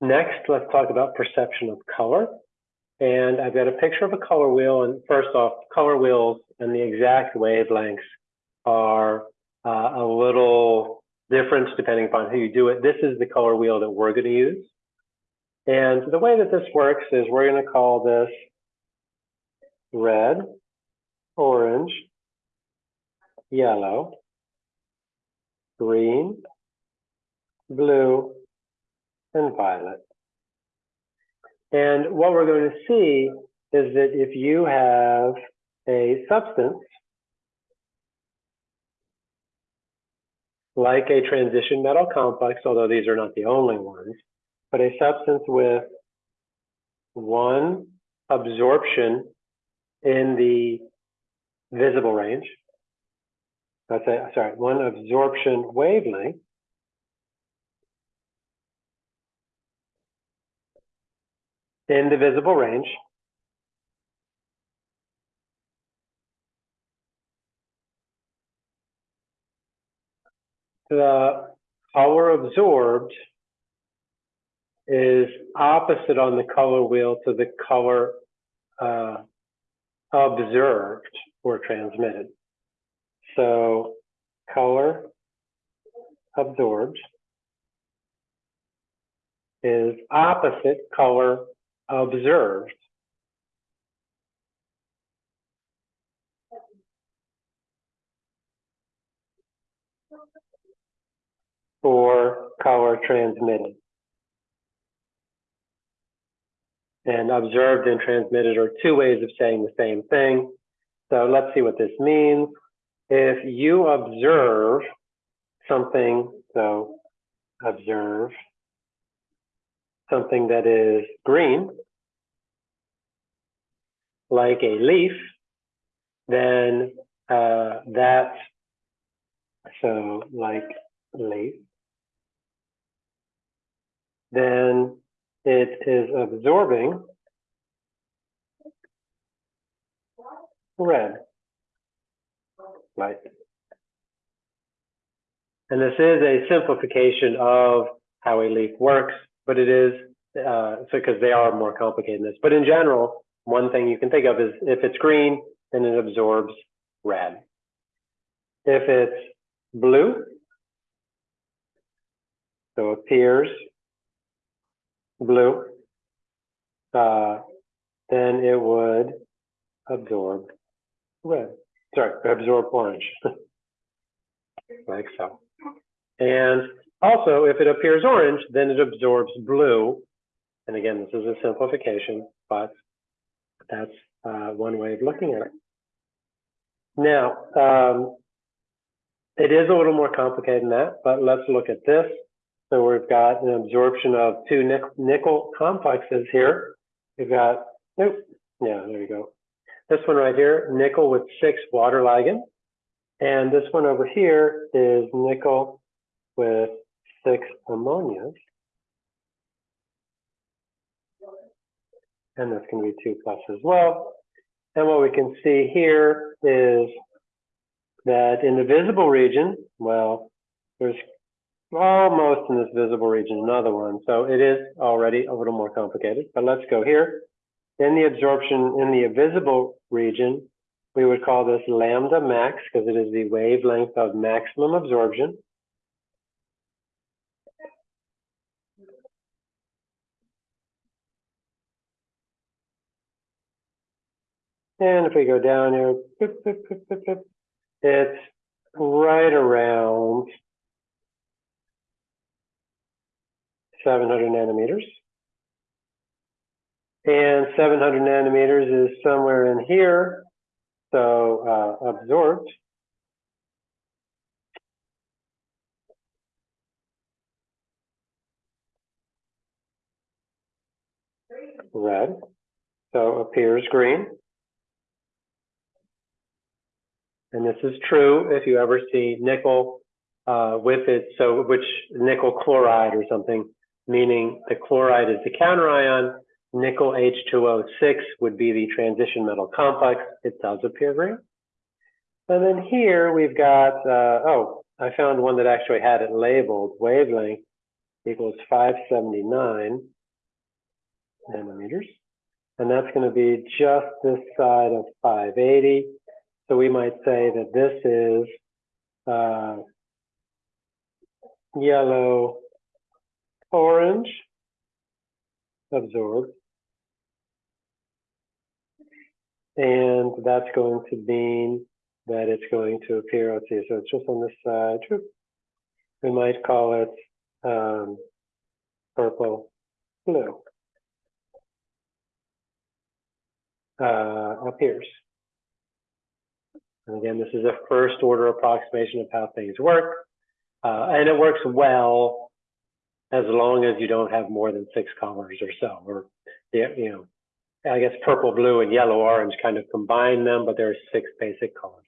Next, let's talk about perception of color. And I've got a picture of a color wheel. And first off, color wheels and the exact wavelengths are uh, a little different depending upon who you do it. This is the color wheel that we're going to use. And the way that this works is we're going to call this red, orange, yellow, green, blue, and violet. And what we're going to see is that if you have a substance like a transition metal complex, although these are not the only ones, but a substance with one absorption in the visible range, let's say, sorry, one absorption wavelength, in the visible range. The color absorbed is opposite on the color wheel to the color uh, observed or transmitted. So color absorbed is opposite color observed. or color transmitted. And observed and transmitted are two ways of saying the same thing. So let's see what this means. If you observe something, so observe something that is green, like a leaf, then uh, that, so like leaf, then it is absorbing red light. And this is a simplification of how a leaf works but it is uh, so because they are more complicated than this. But in general, one thing you can think of is if it's green, then it absorbs red. If it's blue, so appears blue, uh, then it would absorb red. Sorry, absorb orange, like so. And also, if it appears orange, then it absorbs blue. And again, this is a simplification, but that's uh, one way of looking at it. Now, um, it is a little more complicated than that, but let's look at this. So we've got an absorption of two nickel complexes here. We've got, nope, yeah, there you go. This one right here, nickel with six water ligands. And this one over here is nickel with six ammonias. And that's going to be 2 plus as well. And what we can see here is that in the visible region, well, there's almost in this visible region another one. So it is already a little more complicated, but let's go here. In the absorption in the visible region, we would call this lambda max because it is the wavelength of maximum absorption. And if we go down here, it's right around 700 nanometers. And 700 nanometers is somewhere in here, so uh, absorbed. Red, so appears green. And this is true if you ever see nickel uh, with it, so which nickel chloride or something, meaning the chloride is the counter ion, nickel H2O6 would be the transition metal complex. It does appear green. And then here we've got, uh, oh, I found one that actually had it labeled wavelength. equals five seventy-nine nanometers. And that's gonna be just this side of five eighty. So we might say that this is, uh, yellow, orange, absorbed. And that's going to mean that it's going to appear, let's see, so it's just on this side. We might call it um, purple, blue. Uh, appears. And again, this is a first order approximation of how things work. Uh, and it works well as long as you don't have more than six colors or so, or, you know, I guess purple, blue, and yellow, orange kind of combine them, but there are six basic colors